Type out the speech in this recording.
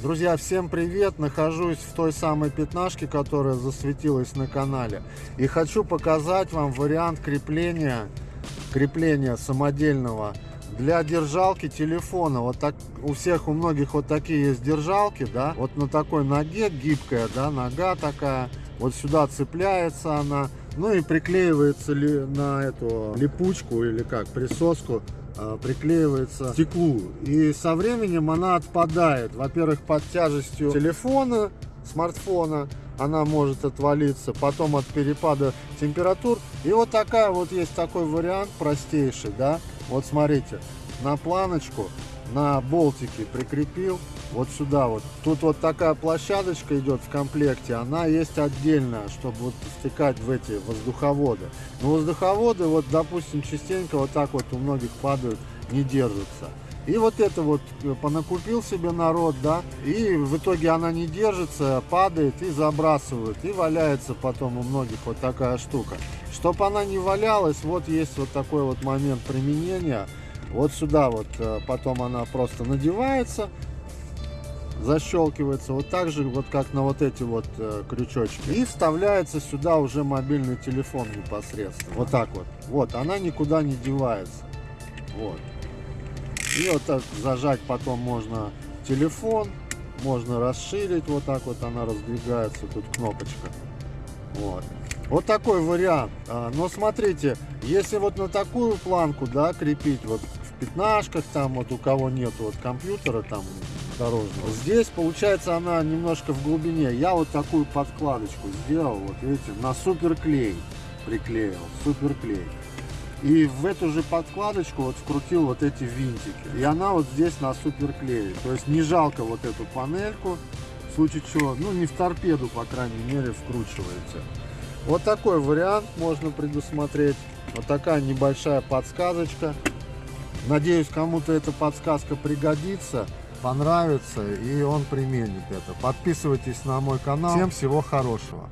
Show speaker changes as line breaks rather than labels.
Друзья, всем привет! Нахожусь в той самой пятнашке, которая засветилась на канале. И хочу показать вам вариант крепления, крепления самодельного для держалки телефона. Вот так у всех, у многих вот такие есть держалки, да. Вот на такой ноге гибкая, да, нога такая. Вот сюда цепляется она. Ну и приклеивается ли на эту липучку или как, присоску а, приклеивается стеклу. И со временем она отпадает. Во-первых, под тяжестью телефона, смартфона она может отвалиться, потом от перепада температур. И вот такая вот есть такой вариант простейший, да. Вот смотрите, на планочку, на болтике прикрепил вот сюда вот. Тут вот такая площадочка идет в комплекте, она есть отдельная, чтобы вот втыкать в эти воздуховоды. Но воздуховоды, вот допустим, частенько вот так вот у многих падают, не держатся. И вот это вот э, понакупил себе народ, да, и в итоге она не держится, падает и забрасывают, и валяется потом у многих вот такая штука. Чтобы она не валялась, вот есть вот такой вот момент применения. Вот сюда вот э, потом она просто надевается, защелкивается вот так же, вот как на вот эти вот э, крючочки. И вставляется сюда уже мобильный телефон непосредственно. Вот так вот. Вот, она никуда не девается. Вот. И вот так зажать потом можно телефон, можно расширить, вот так вот она раздвигается, тут кнопочка. Вот. Вот такой вариант. А, но смотрите, если вот на такую планку, да, крепить, вот в пятнашках, там вот у кого нет вот компьютера там дорожного, здесь получается она немножко в глубине. Я вот такую подкладочку сделал, вот видите, на суперклей приклеил, суперклей. И в эту же подкладочку вот вкрутил вот эти винтики. И она вот здесь на суперклее. То есть не жалко вот эту панельку, в случае чего, ну не в торпеду, по крайней мере, вкручиваете. Вот такой вариант можно предусмотреть. Вот такая небольшая подсказочка. Надеюсь, кому-то эта подсказка пригодится, понравится и он применит это. Подписывайтесь на мой канал. Всем всего хорошего.